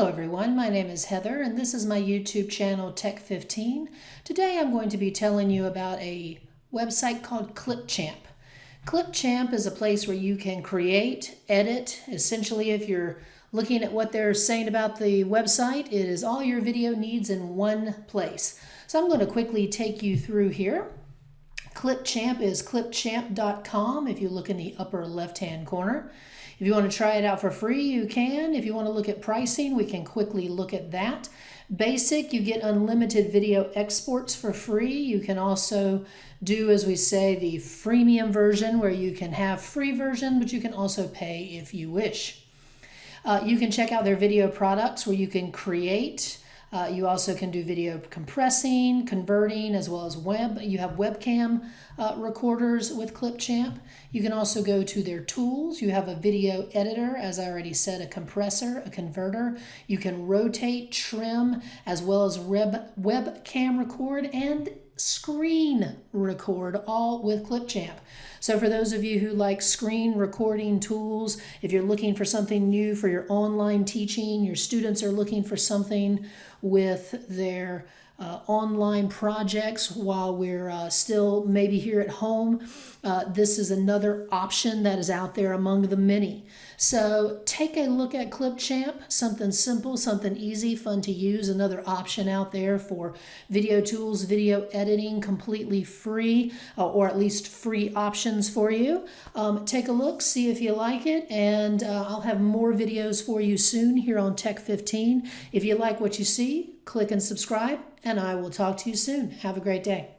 Hello everyone, my name is Heather and this is my YouTube channel Tech15. Today I'm going to be telling you about a website called Clipchamp. Clipchamp is a place where you can create, edit, essentially if you're looking at what they're saying about the website, it is all your video needs in one place. So I'm going to quickly take you through here. Clipchamp is clipchamp.com if you look in the upper left hand corner. If you want to try it out for free, you can. If you want to look at pricing, we can quickly look at that. Basic, you get unlimited video exports for free. You can also do, as we say, the freemium version where you can have free version, but you can also pay if you wish. Uh, you can check out their video products where you can create uh, you also can do video compressing, converting, as well as web. You have webcam uh, recorders with Clipchamp. You can also go to their tools. You have a video editor, as I already said, a compressor, a converter. You can rotate, trim, as well as web webcam record and screen record all with Clipchamp. So for those of you who like screen recording tools, if you're looking for something new for your online teaching, your students are looking for something with their uh, online projects while we're uh, still maybe here at home. Uh, this is another option that is out there among the many. So take a look at Clipchamp, something simple, something easy, fun to use, another option out there for video tools, video editing, completely free, uh, or at least free options for you. Um, take a look, see if you like it, and uh, I'll have more videos for you soon here on Tech 15. If you like what you see, click and subscribe, and I will talk to you soon. Have a great day.